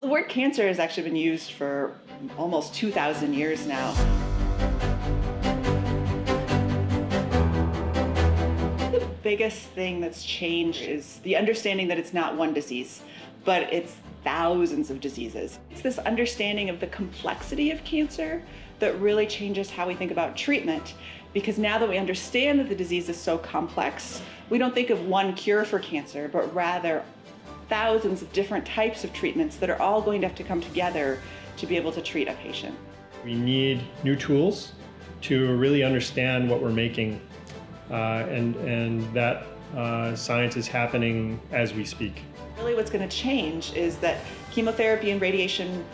The word cancer has actually been used for almost 2,000 years now. The biggest thing that's changed is the understanding that it's not one disease, but it's thousands of diseases. It's this understanding of the complexity of cancer that really changes how we think about treatment because now that we understand that the disease is so complex, we don't think of one cure for cancer, but rather thousands of different types of treatments that are all going to have to come together to be able to treat a patient. We need new tools to really understand what we're making uh, and, and that uh, science is happening as we speak. Really what's going to change is that chemotherapy and radiation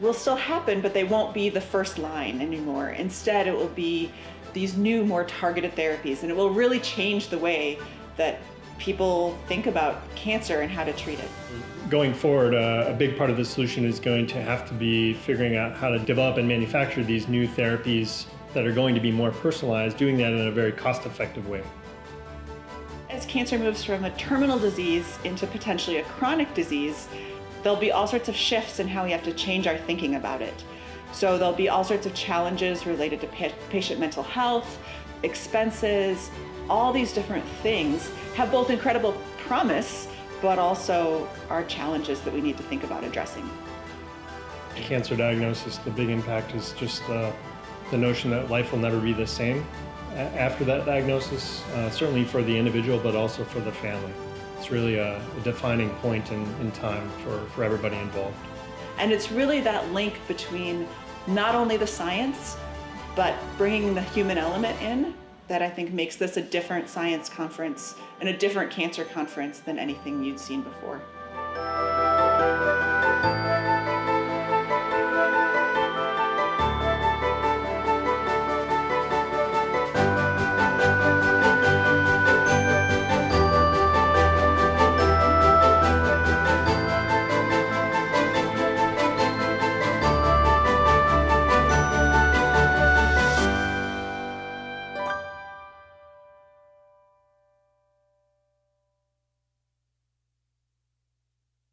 will still happen, but they won't be the first line anymore. Instead, it will be these new, more targeted therapies, and it will really change the way that people think about cancer and how to treat it. Going forward, uh, a big part of the solution is going to have to be figuring out how to develop and manufacture these new therapies that are going to be more personalized, doing that in a very cost-effective way. As cancer moves from a terminal disease into potentially a chronic disease, there'll be all sorts of shifts in how we have to change our thinking about it. So there'll be all sorts of challenges related to patient mental health, expenses, all these different things have both incredible promise, but also are challenges that we need to think about addressing. Cancer diagnosis, the big impact is just uh, the notion that life will never be the same after that diagnosis, uh, certainly for the individual, but also for the family. It's really a, a defining point in, in time for, for everybody involved. And it's really that link between not only the science, but bringing the human element in that I think makes this a different science conference and a different cancer conference than anything you'd seen before.